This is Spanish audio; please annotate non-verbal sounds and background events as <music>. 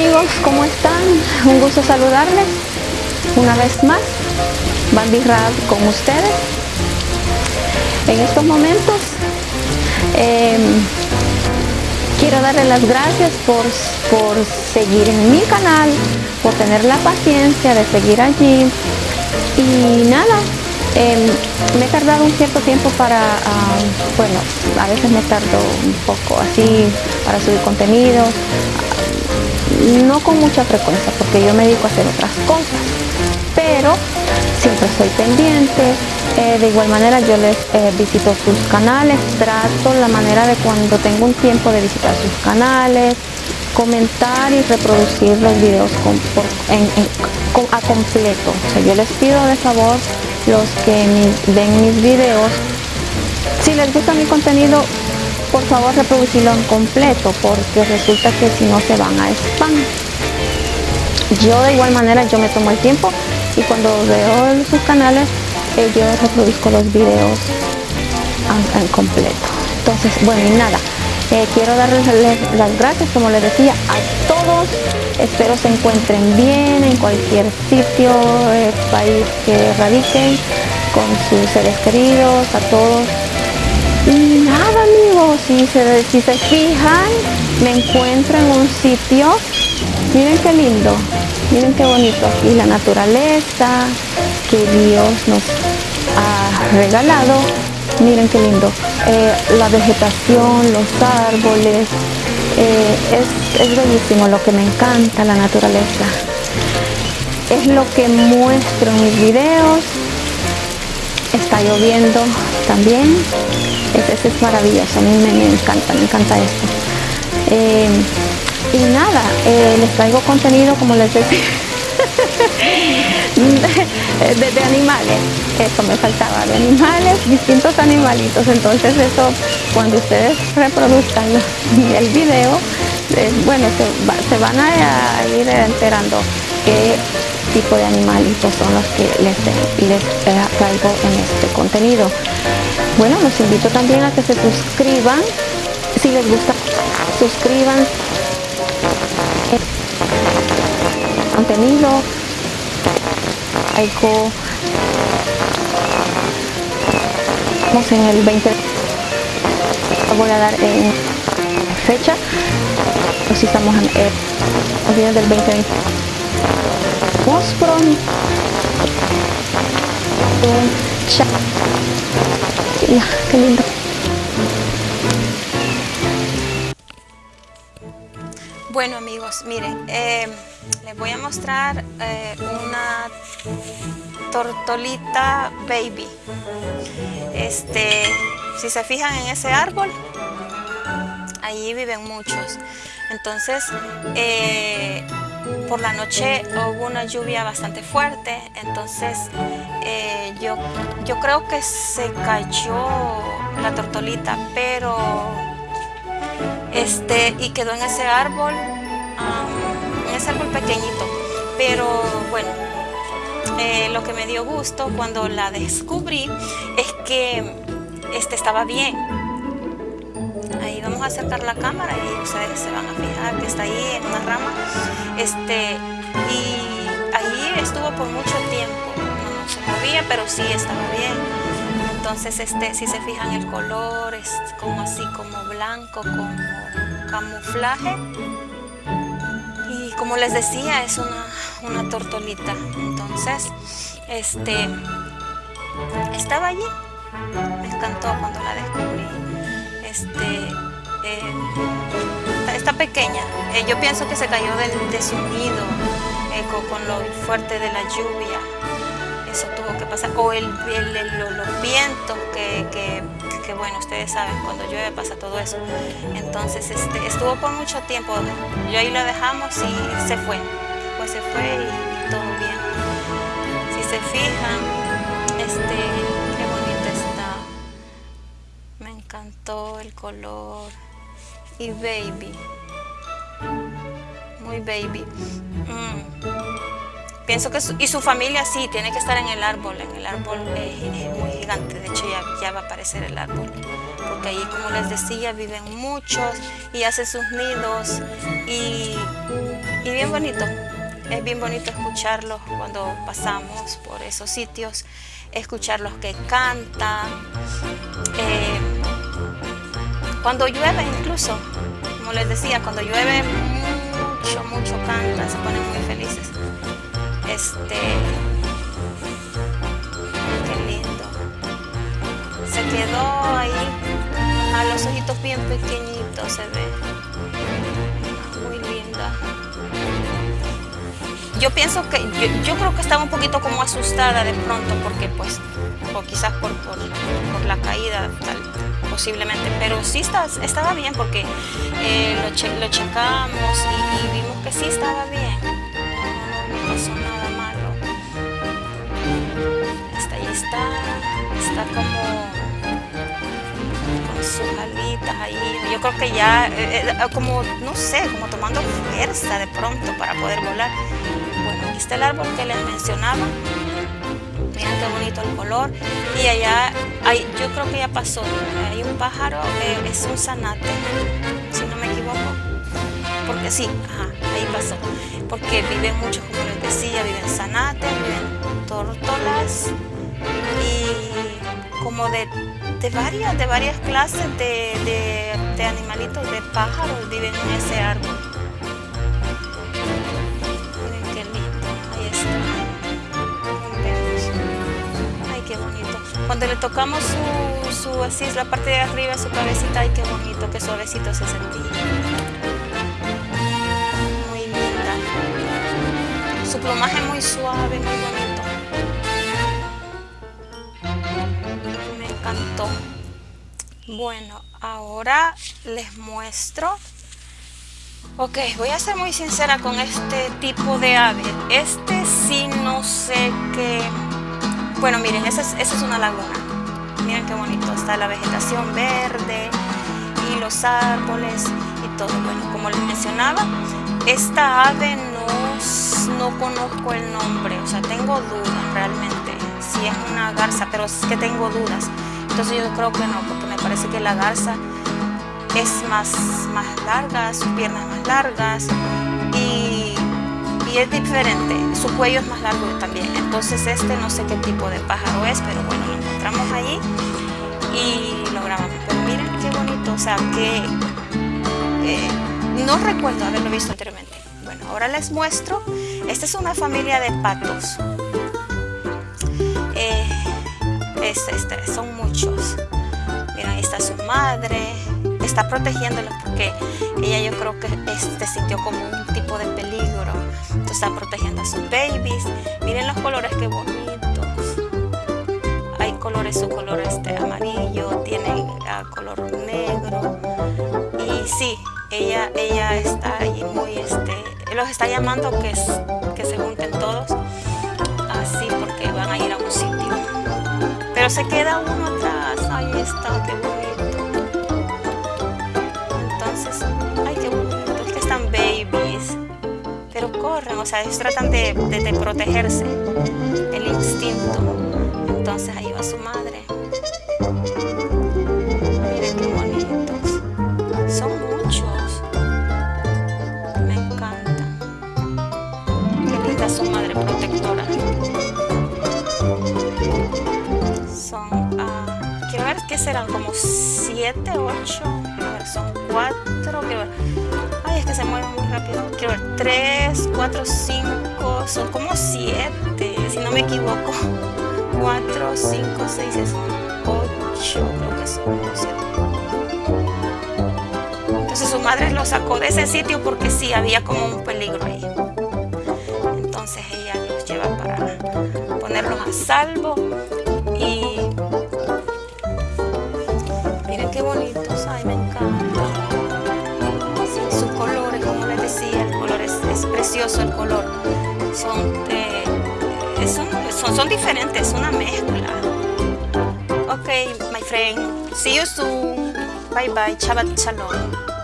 amigos, ¿cómo están? Un gusto saludarles una vez más. Bambi con ustedes. En estos momentos em, quiero darles las gracias por, por seguir en mi canal, por tener la paciencia de seguir allí. Y nada, em, me he tardado un cierto tiempo para, bueno, a veces me tardo un poco así para subir contenido, no con mucha frecuencia porque yo me dedico a hacer otras cosas, pero siempre estoy pendiente. Eh, de igual manera yo les eh, visito sus canales, trato la manera de cuando tengo un tiempo de visitar sus canales, comentar y reproducir los videos a completo. yo les pido de favor los que ven mis videos, si les gusta mi contenido, por favor reproducirlo en completo porque resulta que si no se van a spam. Yo de igual manera yo me tomo el tiempo y cuando veo sus canales eh, yo reproduzco los videos en, completo. Entonces bueno y nada eh, quiero darles las gracias como les decía a todos. Espero se encuentren bien en cualquier sitio eh, país que radiquen con sus seres queridos a todos nada amigos, si se, si se fijan, me encuentro en un sitio, miren qué lindo, miren qué bonito. Aquí la naturaleza que Dios nos ha regalado, miren qué lindo, eh, la vegetación, los árboles, eh, es, es bellísimo lo que me encanta la naturaleza. Es lo que muestro en mis videos, está lloviendo también ese es maravilloso, a mí me, encanta, me encanta esto. Eh, y nada, eh, les traigo contenido, como les decía, <laughs> de, animales, eso me faltaba, de animales, distintos animalitos, entonces eso, cuando ustedes reproduzcan <laughs> el video, eh, bueno, se, van a, ir enterando qué tipo de animalitos son los que les traigo en este contenido. Bueno, los invito también a que se suscriban. Si les gusta, suscriban. Contenido. Algo. Estamos en el 20. Voy a dar en fecha. Pues si estamos en el del 2020. Vamos Qué lindo. Bueno amigos, miren, eh, les voy a mostrar eh, una tortolita baby. Este, si se fijan en ese árbol, ahí viven muchos. Entonces, eh, por la noche hubo una lluvia bastante fuerte, entonces eh, yo, yo creo que se cayó la tortolita, pero este, y quedó en ese árbol, en ese árbol pequeñito, pero bueno, eh, lo que me dio gusto cuando la descubrí es que este estaba bien, a acercar la cámara y ustedes se van a fijar que está ahí en una rama. Este y ahí estuvo por mucho tiempo. No se movía pero sí estaba bien. Entonces este si se fijan el color es como así como blanco como camuflaje. Y como les decía es una, una tortolita. Entonces este estaba allí. Me encantó cuando la descubrí. Este, eh, está, pequeña. Eh, yo pienso que se cayó de su nido eh, con, lo fuerte de la lluvia. Eso tuvo que pasar. O el, los vientos que, bueno, ustedes saben, cuando llueve pasa todo eso. Entonces este, estuvo por mucho tiempo. Yo ahí lo dejamos y se fue. Pues se fue y, todo bien. Si se fijan, este, encantó el color y baby muy baby mm. pienso que y su familia sí tiene que estar en el árbol en el árbol es, muy gigante de hecho ya, ya, va a aparecer el árbol porque ahí como les decía viven muchos y hacen sus nidos y y bien bonito. Es bien bonito escucharlos cuando pasamos por esos sitios, escucharlos que cantan. Eh, cuando llueve incluso, como les decía, cuando llueve mucho, mucho cantan, se ponen muy felices. Este, qué lindo. Se quedó ahí, a los ojitos bien pequeñitos se ve. Muy linda. Yo pienso que, yo, creo que estaba un poquito como asustada de pronto porque pues, o quizás por, por, la caída posiblemente, pero sí estaba bien porque eh, lo, checamos y, vimos que sí estaba bien, no, pasó nada malo. Está ahí está, está como con sus alitas ahí, yo creo que ya, eh, eh, como, no sé, como tomando fuerza de pronto para poder volar. Bueno, aquí está el árbol que les mencionaba. Miren qué bonito el color. Y allá, yo creo que ya pasó. Hay un pájaro, eh, es un zanate, si no me equivoco. Porque sí, ajá, ahí pasó. Porque viven muchos, como les decía, viven zanates, viven tórtolas y como de, de, varias, de varias clases de, de animalitos, de pájaros viven en ese árbol. Cuando le tocamos su, su así, la parte de arriba, su cabecita, ay qué bonito, qué suavecito se sentía. Muy linda. Su plumaje muy suave, muy bonito. Me encantó. Bueno, ahora les muestro Ok, voy a ser muy sincera con este tipo de ave. Este sí no sé qué bueno, miren, esa es, una laguna. Miren qué bonito, está la vegetación verde y los árboles y todo. Bueno, como les mencionaba, esta ave no, no conozco el nombre, o sea, tengo dudas realmente si es una garza, pero es que tengo dudas. Entonces yo creo que no, porque me parece que la garza es más, más larga, sus piernas más largas y es diferente, su cuello es más largo también, entonces este no sé qué tipo de pájaro es, pero bueno, lo encontramos allí y lo grabamos. Pero miren qué bonito, o sea que eh, no recuerdo haberlo visto anteriormente. Bueno, ahora les muestro, esta es una familia de patos. Eh, este, son muchos. Miren, ahí está su madre, está protegiéndolos porque ella yo creo que este sintió como un tipo de peligro están protegiendo a sus babies. Miren los colores que bonitos. Hay colores, su color este amarillo, tiene ah, color negro. Y sí, ella, ella está ahí muy, este, los está llamando que, que se junten todos así porque van a ir a un sitio. Pero se queda uno atrás. Ahí está, qué bonito. O sea, ellos tratan de, protegerse, el instinto. Entonces ahí va su madre. Miren qué bonitos. Son muchos. Me encantan. Qué linda su madre protectora. Son, uh, quiero ver qué serán, como siete, ocho. A ver, son cuatro. Quiero ver que se mueven muy rápido. Quiero ver, 3, 4, 5, son como 7, si no me equivoco. 4, 5, 6, 8, creo que son 7. Entonces su madre lo sacó de ese sitio porque sí, había como un peligro ahí. Entonces ella los lleva para ponerlos a salvo el color. Son, eh, son, son, diferentes, una mezcla. Ok, my friend. See you soon. Bye bye. Shabbat shalom.